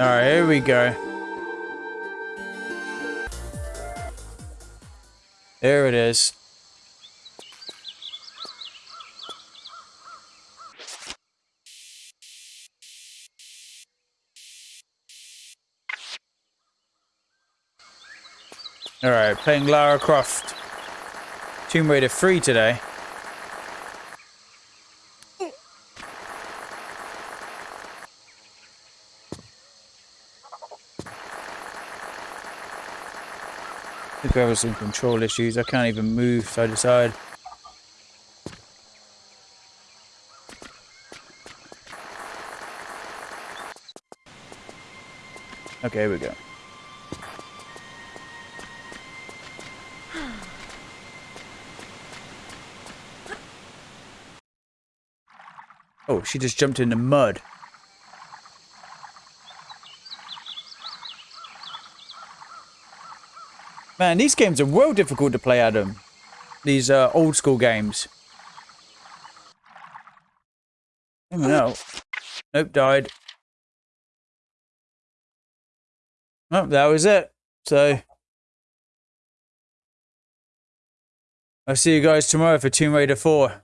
Alright, here we go. There it is. Alright, playing Lara Croft. Tomb Raider 3 today. I think I have some control issues. I can't even move side to side. Okay, here we go. Oh, she just jumped in the mud. Man, these games are well difficult to play, Adam. These uh, old school games. Oh no. Nope, died. Oh, that was it. So, I'll see you guys tomorrow for Tomb Raider 4.